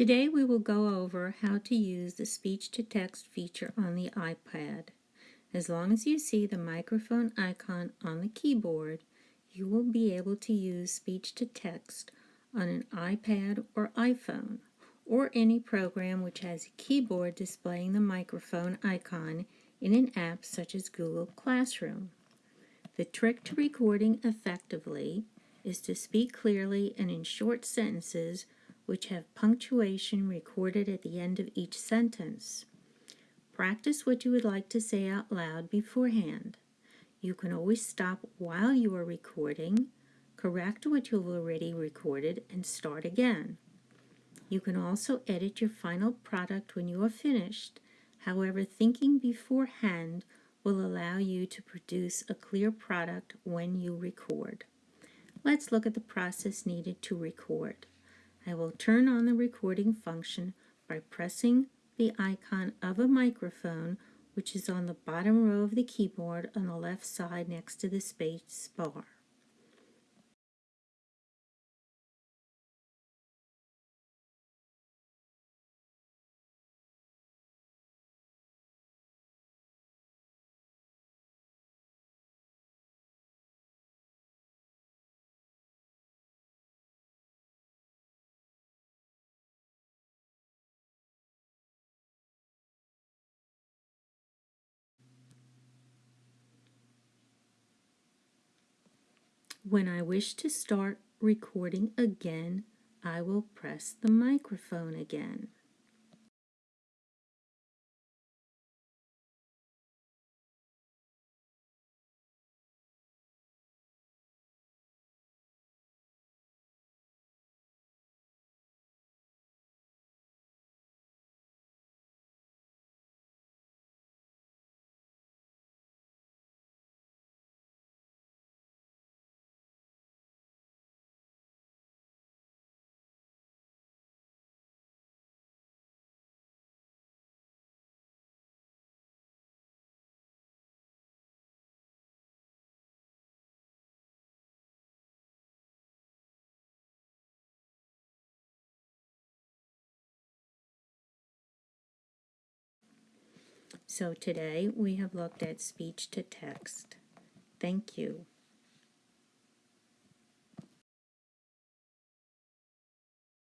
Today we will go over how to use the speech-to-text feature on the iPad. As long as you see the microphone icon on the keyboard, you will be able to use speech-to-text on an iPad or iPhone, or any program which has a keyboard displaying the microphone icon in an app such as Google Classroom. The trick to recording effectively is to speak clearly and in short sentences which have punctuation recorded at the end of each sentence. Practice what you would like to say out loud beforehand. You can always stop while you are recording, correct what you've already recorded, and start again. You can also edit your final product when you are finished. However, thinking beforehand will allow you to produce a clear product when you record. Let's look at the process needed to record. I will turn on the recording function by pressing the icon of a microphone which is on the bottom row of the keyboard on the left side next to the space bar. When I wish to start recording again, I will press the microphone again. So today we have looked at speech to text. Thank you.